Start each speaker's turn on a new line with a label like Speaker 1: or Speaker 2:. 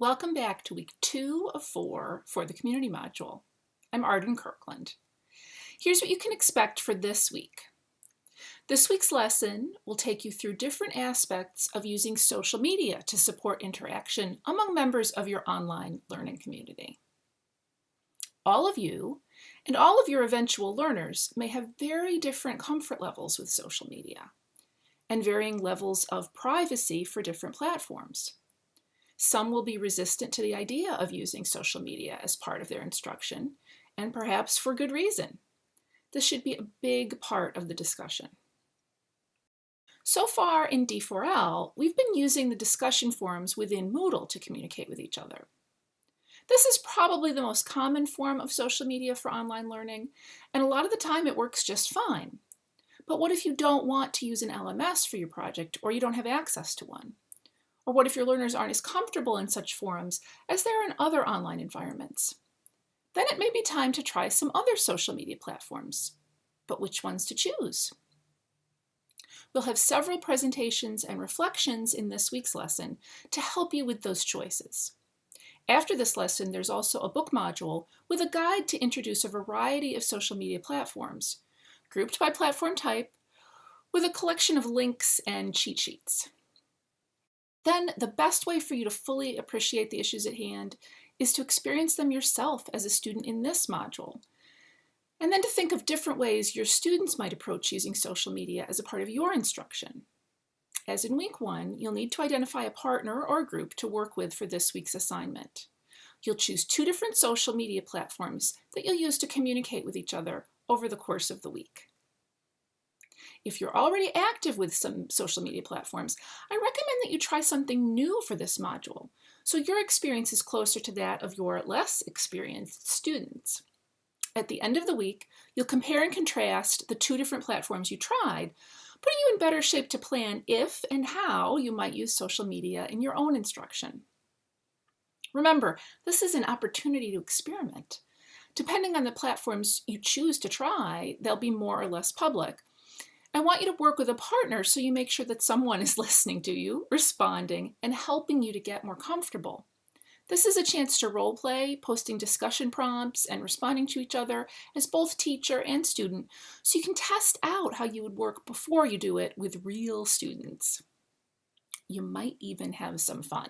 Speaker 1: Welcome back to week two of four for the community module. I'm Arden Kirkland. Here's what you can expect for this week. This week's lesson will take you through different aspects of using social media to support interaction among members of your online learning community. All of you and all of your eventual learners may have very different comfort levels with social media and varying levels of privacy for different platforms. Some will be resistant to the idea of using social media as part of their instruction, and perhaps for good reason. This should be a big part of the discussion. So far in D4L, we've been using the discussion forums within Moodle to communicate with each other. This is probably the most common form of social media for online learning, and a lot of the time it works just fine. But what if you don't want to use an LMS for your project or you don't have access to one? Or what if your learners aren't as comfortable in such forums as they are in other online environments? Then it may be time to try some other social media platforms. But which ones to choose? We'll have several presentations and reflections in this week's lesson to help you with those choices. After this lesson, there's also a book module with a guide to introduce a variety of social media platforms, grouped by platform type, with a collection of links and cheat sheets. Then the best way for you to fully appreciate the issues at hand is to experience them yourself as a student in this module. And then to think of different ways your students might approach using social media as a part of your instruction. As in week one, you'll need to identify a partner or group to work with for this week's assignment. You'll choose two different social media platforms that you'll use to communicate with each other over the course of the week. If you're already active with some social media platforms, I recommend that you try something new for this module, so your experience is closer to that of your less experienced students. At the end of the week, you'll compare and contrast the two different platforms you tried, putting you in better shape to plan if and how you might use social media in your own instruction. Remember, this is an opportunity to experiment. Depending on the platforms you choose to try, they'll be more or less public, I want you to work with a partner so you make sure that someone is listening to you, responding, and helping you to get more comfortable. This is a chance to role play, posting discussion prompts, and responding to each other as both teacher and student, so you can test out how you would work before you do it with real students. You might even have some fun.